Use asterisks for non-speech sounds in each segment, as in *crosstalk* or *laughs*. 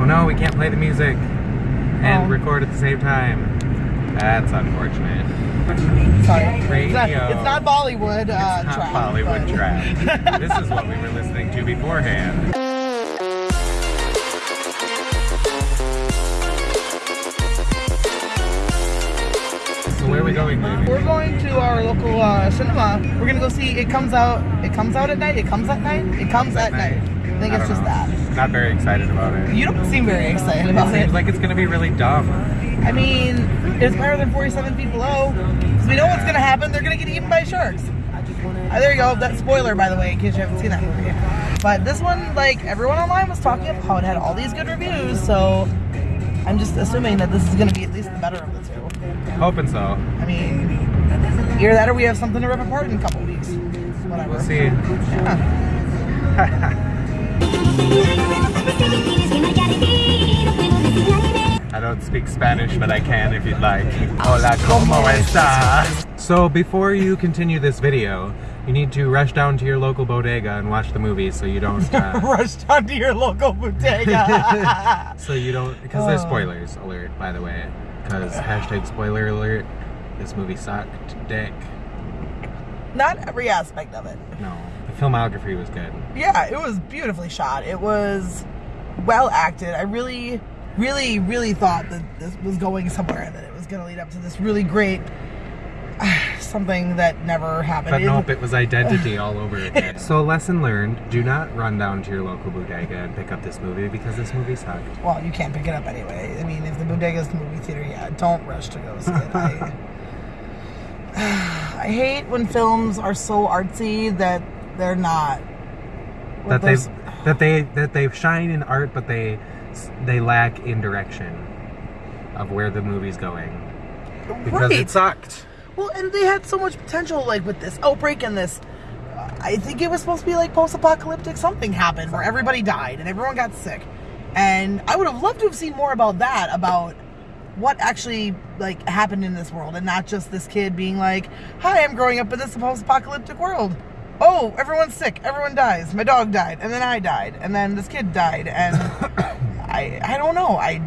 Oh no, we can't play the music and Oh. record at the same time. That's unfortunate. Sorry. It's not, it's not Bollywood uh, It's not track, Bollywood but- track. *laughs* this is what we were listening to beforehand. Going? We're going to our local uh, cinema. We're gonna go see. It comes out. It comes out at night. It comes at night. It comes at night. I think I it's just know. that. Not very excited about it. You don't seem very excited about it. seems like it's gonna be really dumb. I mean, it's better than 47 Feet Below. Because we know what's gonna happen. They're gonna get eaten by sharks. Uh, there you go. That spoiler, by the way, in case you haven't seen that movie. But this one, like everyone online was talking about how it had all these good reviews. So I'm just assuming that this is gonna be at least the better of the two. Hoping so. I mean, either that or we have something to rip apart in a couple weeks. Whatever. We'll see. Yeah. *laughs* I don't speak Spanish, but I can if you'd like. Hola, ¿cómo estás? So before you continue this video, you need to rush down to your local bodega and watch the movie so you don't, uh, *laughs* Rush down to your local bodega. *laughs* so you don't, because there's Oh. spoilers alert, by the way. Because hashtag spoiler alert, this movie sucked dick. Not every aspect of it. No, the filmography was good. Yeah, it was beautifully shot. It was well acted. I really, really, really thought that this was going somewhere and that it was going to lead up to this really great *sighs* something that never happened. But nope, it was identity all over *laughs* again. So lesson learned, do not run down to your local bodega and pick up this movie because this movie sucked. well, you can't pick it up anyway. I mean, if the bodega's the movie theater, yeah, don't rush to go see it. I, *laughs* *sighs* I hate when films are so artsy that they're not. that they that they that they shine in art, but they they lack in direction of where the movie's going because Right. it sucked. Well, and they had so much potential, like with this outbreak and this. I think it was supposed to be like post-apocalyptic. Something happened where everybody died and everyone got sick, and I would have loved to have seen more about that, about what actually like happened in this world, and not just this kid being like, "Hi, I'm growing up in this post-apocalyptic world." Oh, everyone's sick. Everyone dies. My dog died, and then I died, and then this kid died, and *coughs* I I don't know. I.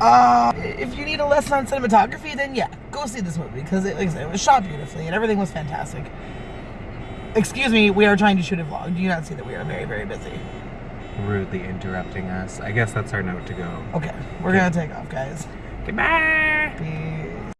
uh, if you need a lesson on cinematography, then yeah, go see this movie because it, like I said, it was shot beautifully and everything was fantastic. Excuse me, we are trying to shoot a vlog. Do you not see that we are very, very busy? Rudely interrupting us. I guess that's our note to go. Okay, we're gonna take off, guys. Goodbye. Peace.